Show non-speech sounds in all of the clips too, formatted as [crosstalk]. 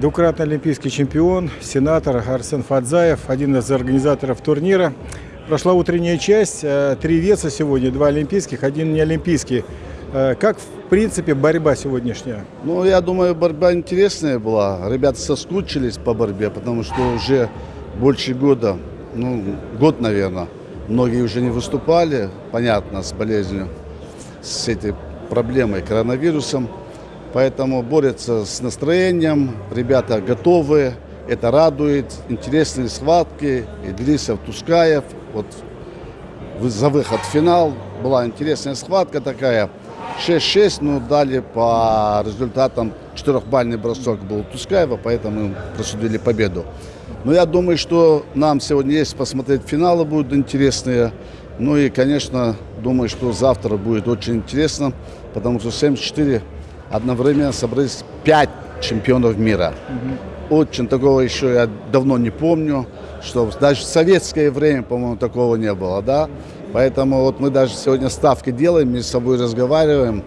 Двукратный олимпийский чемпион, сенатор Арсен Фадзаев, один из организаторов турнира. Прошла утренняя часть, э, три веса сегодня, два олимпийских, один не олимпийский. Э, как, в принципе, борьба сегодняшняя? Ну, я думаю, борьба интересная была. Ребята соскучились по борьбе, потому что уже больше года, ну, год, наверное, многие уже не выступали, понятно, с болезнью, с этой проблемой коронавирусом. Поэтому борются с настроением, ребята готовы, это радует. Интересные схватки, Идрисов, Тускаев. Вот за выход в финал была интересная схватка такая. 6-6, ну дали по результатам четырехбальный бросок был Тускаева, поэтому просудили победу. Но я думаю, что нам сегодня есть посмотреть финалы будут интересные. Ну и, конечно, думаю, что завтра будет очень интересно, потому что 74 одновременно собрались 5 чемпионов мира. Угу. Очень такого еще я давно не помню, что даже в советское время, по-моему, такого не было, да. Поэтому вот мы даже сегодня ставки делаем, мы с собой разговариваем.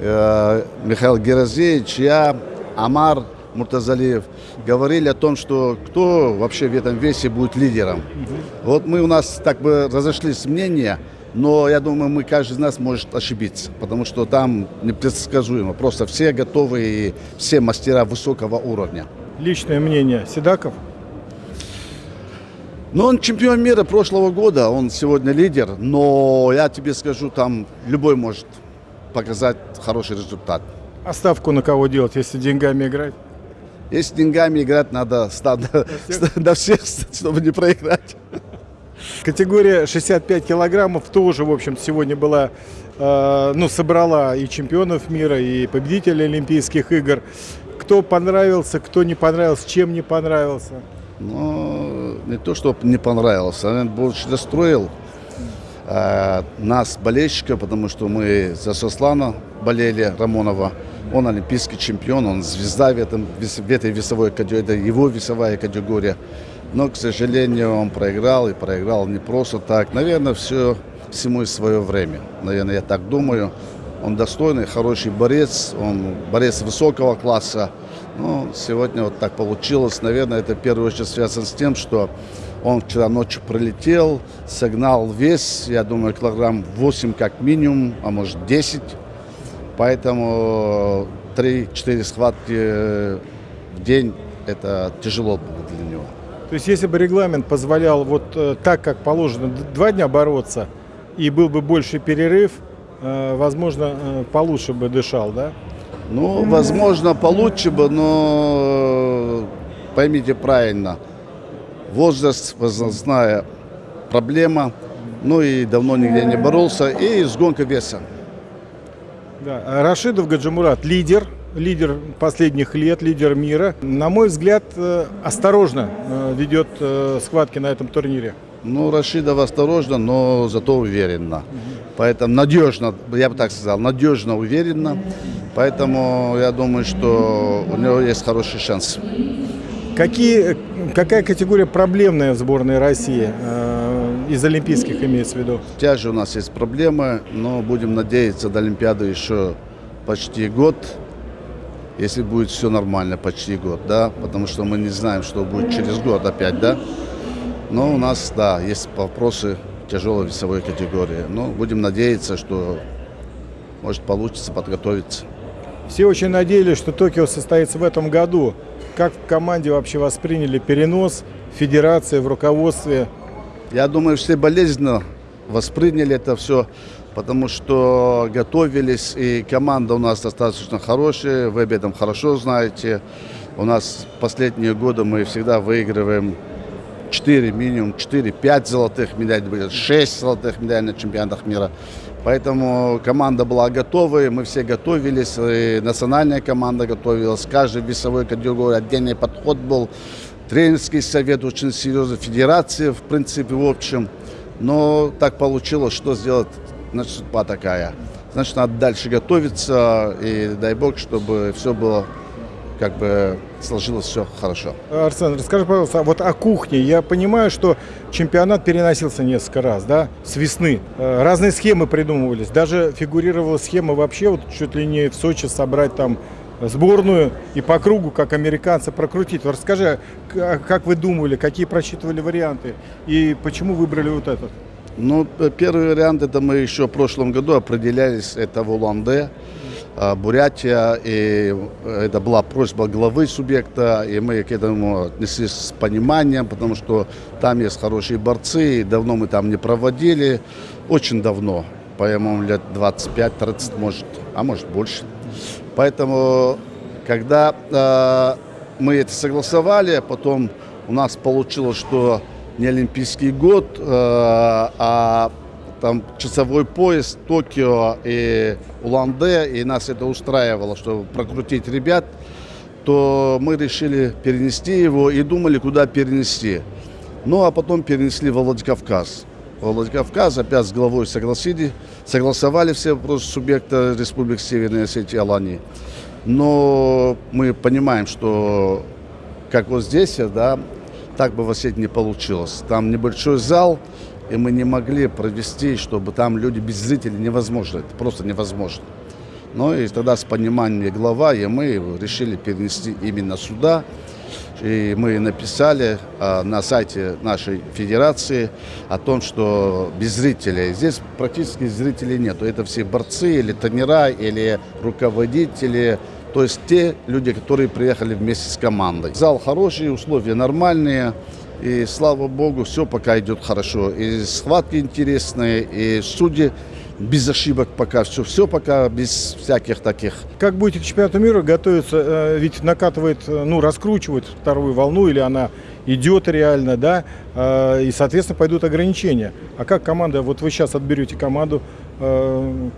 Э, Михаил Геразеевич, я, Амар Муртазалиев говорили о том, что кто вообще в этом весе будет лидером. Угу. Вот мы у нас так бы разошлись мнения, но я думаю, мы каждый из нас может ошибиться, потому что там непредсказуемо. Просто все готовы и все мастера высокого уровня. Личное мнение Седаков? Ну, он чемпион мира прошлого года, он сегодня лидер, но я тебе скажу, там любой может показать хороший результат. А ставку на кого делать, если деньгами играть? Если деньгами играть, надо до [laughs] всех, [laughs] чтобы не проиграть. Категория 65 килограммов тоже, в общем сегодня была, э, ну, собрала и чемпионов мира, и победителей Олимпийских игр. Кто понравился, кто не понравился, чем не понравился? Ну, не то, что не понравился, он больше расстроил э, нас, болельщиков, потому что мы за Сослана болели, Рамонова. Он олимпийский чемпион, он звезда в, этом, в этой весовой категории, это его весовая категория. Но, к сожалению, он проиграл и проиграл не просто так. Наверное, все всему свое время. Наверное, я так думаю. Он достойный, хороший борец, он борец высокого класса. Но сегодня вот так получилось. Наверное, это в первую очередь связано с тем, что он вчера ночью пролетел, согнал вес, я думаю, килограмм 8 как минимум, а может 10. Поэтому 3-4 схватки в день это тяжело было для него. То есть, если бы регламент позволял вот э, так, как положено, два дня бороться, и был бы больше перерыв, э, возможно, э, получше бы дышал, да? Ну, возможно, получше бы, но поймите правильно, возраст, возрастная проблема, ну и давно нигде не боролся, и сгонка веса. Да. Рашидов Гаджимурат лидер лидер последних лет, лидер мира. На мой взгляд, э, осторожно э, ведет э, схватки на этом турнире. Ну, Рашидов осторожно, но зато уверенно. Угу. Поэтому надежно, я бы так сказал, надежно, уверенно. Поэтому я думаю, что у него есть хороший шанс. Какие, какая категория проблемная в сборной России? из олимпийских имеется в виду? Тяжи у нас есть проблемы, но будем надеяться до Олимпиады еще почти год если будет все нормально почти год, да, потому что мы не знаем, что будет через год опять, да. Но у нас, да, есть вопросы тяжелой весовой категории. Но будем надеяться, что может получится подготовиться. Все очень надеялись, что Токио состоится в этом году. Как в команде вообще восприняли перенос федерации в руководстве? Я думаю, все болезненно восприняли это все потому что готовились, и команда у нас достаточно хорошая, вы об этом хорошо знаете. У нас последние годы мы всегда выигрываем 4, минимум 4-5 золотых медалей, 6 золотых медалей на чемпионатах мира. Поэтому команда была готова, мы все готовились, и национальная команда готовилась, каждый весовой категории отдельный подход был, тренерский совет очень серьезный, федерация в принципе в общем. Но так получилось, что сделать значит, судьба такая. Значит, надо дальше готовиться, и дай бог, чтобы все было как бы сложилось все хорошо. Арсен, расскажи, пожалуйста, вот о кухне. Я понимаю, что чемпионат переносился несколько раз, да, с весны. Э, разные схемы придумывались. Даже фигурировала схема вообще вот чуть ли не в Сочи собрать там сборную и по кругу, как американцы, прокрутить. Расскажи, к- как вы думали, какие просчитывали варианты и почему выбрали вот этот? Ну, первый вариант, это мы еще в прошлом году определялись, это в Улан-Удэ, а, Бурятия, и э, это была просьба главы субъекта, и мы к этому отнеслись с пониманием, потому что там есть хорошие борцы, и давно мы там не проводили, очень давно, по-моему, лет 25-30, может, а может больше. Поэтому, когда э, мы это согласовали, потом у нас получилось, что не Олимпийский год, э, а там часовой пояс Токио и Улан-Удэ, и нас это устраивало, чтобы прокрутить ребят, то мы решили перенести его и думали, куда перенести. Ну, а потом перенесли во Владикавказ. Владикавказ опять с главой согласили, согласовали все вопросы субъекта Республики Северной Осетии Алании. Но мы понимаем, что как вот здесь, да, так бы в Осетии не получилось. Там небольшой зал, и мы не могли провести, чтобы там люди без зрителей невозможно. Это просто невозможно. Ну и тогда с пониманием глава и мы решили перенести именно сюда. И мы написали а, на сайте нашей федерации о том, что без зрителей. Здесь практически зрителей нету. Это все борцы или тренера, или руководители. То есть те люди, которые приехали вместе с командой. Зал хороший, условия нормальные. И слава богу, все пока идет хорошо. И схватки интересные, и судьи без ошибок пока. Все, все пока без всяких таких Как будете к чемпионату мира готовиться? Э, Ведь накатывает, э, ну, раскручивает вторую волну, или она идет реально, да, Э, и, соответственно, пойдут ограничения. А как команда, вот вы сейчас отберете команду,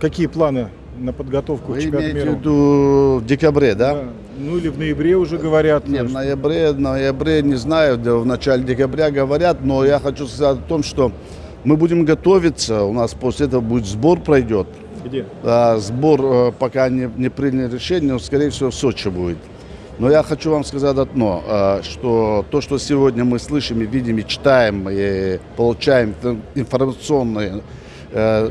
какие планы на подготовку к Вы чемпионату имеете мира? в виду в декабре, да? Да. Ну, или в ноябре уже говорят. Нет, в ноябре, в ноябре не знаю, в начале декабря говорят, но я хочу сказать о том, что мы будем готовиться, у нас после этого будет сбор пройдет. Где? А, сбор э, пока не, не приняли решение, но скорее всего в Сочи будет. Но я хочу вам сказать одно, э, что то, что сегодня мы слышим и видим, и читаем, и получаем ин- информационные э,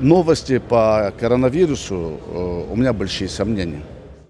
новости по коронавирусу, э, у меня большие сомнения.